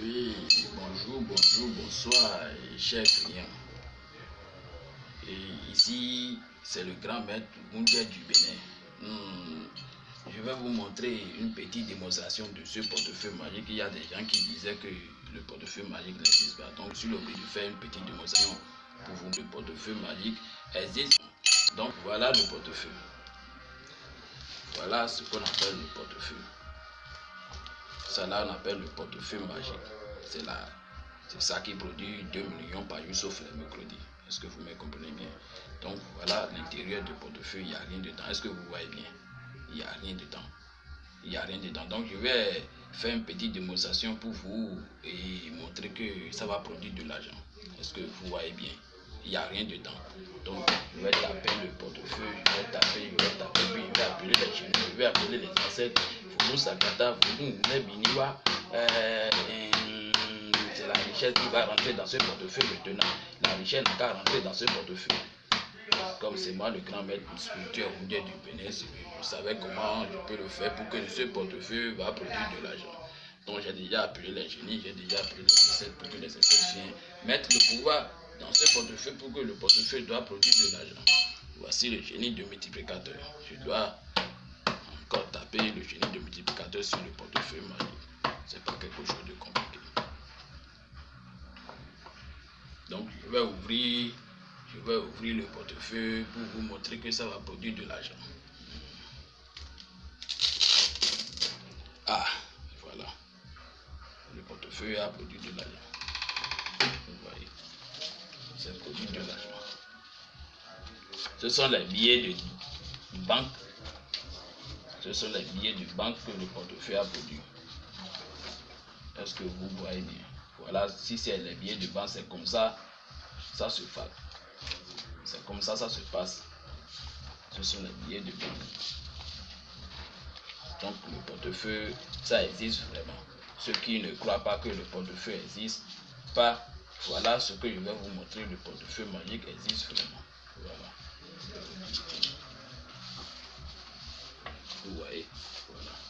Oui, bonjour, bonjour, bonsoir, chers clients. Et ici, c'est le grand maître Mundia du Bénin. Hmm, je vais vous montrer une petite démonstration de ce portefeuille magique. Il y a des gens qui disaient que le portefeuille magique n'existe pas. Donc, je suis obligé de faire une petite démonstration pour vous. Le portefeuille magique existe. Donc, voilà le portefeuille. Voilà ce qu'on appelle le portefeuille. Là, on appelle le portefeuille magique. C'est là. C'est ça qui produit 2 millions par jour, sauf les mercredis. Est-ce que vous me comprenez bien? Donc voilà l'intérieur du portefeuille, il n'y a rien dedans. Est-ce que vous voyez bien? Il n'y a rien dedans. Il n'y a rien dedans. Donc je vais faire une petite démonstration pour vous et montrer que ça va produire de l'argent. Est-ce que vous voyez bien? Il n'y a rien dedans. Donc je vais taper le portefeuille, je vais taper, je vais taper, puis je vais appeler les génies, je vais appeler les ancêtres. Vous vous. Euh, c'est la richesse qui va rentrer dans ce portefeuille maintenant. La richesse n'a qu'à rentrer dans ce portefeuille. Comme c'est moi le grand maître spirituel du Bénin, je savais comment je peux le faire pour que ce portefeuille va produire de l'argent. Donc j'ai déjà appelé les génies, j'ai déjà appelé les ancêtres pour que les ancêtres viennent mettre le pouvoir dans ce portefeuille pour que le portefeuille doit produire de l'argent. Voici le génie de multiplicateur. Je dois taper le génie de multiplicateur sur le portefeuille magique. C'est pas quelque chose de compliqué. Donc je vais ouvrir, je vais ouvrir le portefeuille pour vous montrer que ça va produire de l'argent. Ah, voilà. Le portefeuille a produit de l'argent. Vous voyez. Ça produit de l'argent. Ce sont les billets de banque ce sont les billets de banque que le portefeuille a produit. Est-ce que vous voyez bien? Voilà, si c'est les billets de banque, c'est comme ça, ça se fait. C'est comme ça, ça se passe. Ce sont les billets de banque. Donc le portefeuille, ça existe vraiment. Ceux qui ne croient pas que le portefeuille existe pas, voilà ce que je vais vous montrer. Le portefeuille magique existe vraiment. away forever.